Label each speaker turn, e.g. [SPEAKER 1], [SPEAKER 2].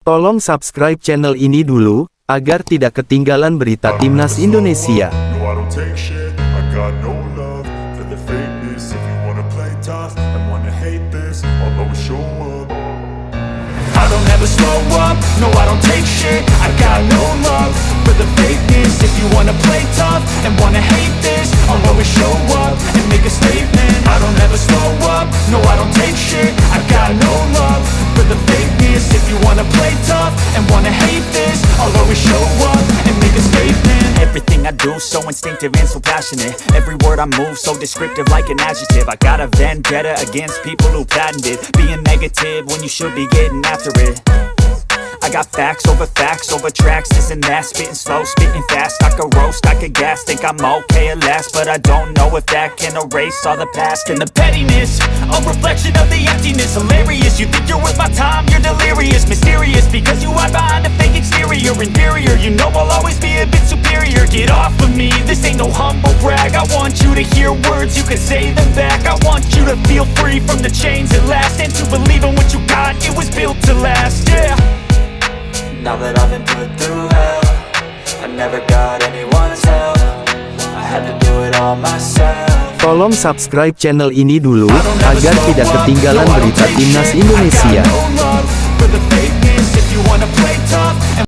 [SPEAKER 1] Tolong subscribe channel ini dulu, agar tidak ketinggalan berita Timnas Indonesia.
[SPEAKER 2] Do so instinctive and so passionate. Every word I move so descriptive like an adjective. I got a vendetta against people who patented it. Being negative when you should be getting after it. I got facts over facts over tracks, this and that Spitting slow, spitting fast, I could roast, I could gas Think I'm okay at last, but I don't know if that can erase all the past. And the pettiness, a reflection of the emptiness. Hilarious, you think you're worth my time, you're delirious. Mysterious, because you hide behind a fake exterior. Inferior, you know I'll always be a bit superior Get off of me, this ain't no humble brag. I want you to hear words, you can say them back. I want you to feel free from the chains at last And to believe in what you got, it was built to last, yeah.
[SPEAKER 3] Now that I've been put through hell I never got anyone's help. I had to do it all myself.
[SPEAKER 1] Tolong subscribe channel ini dulu, agar tidak ketinggalan berita Timnas Indonesia.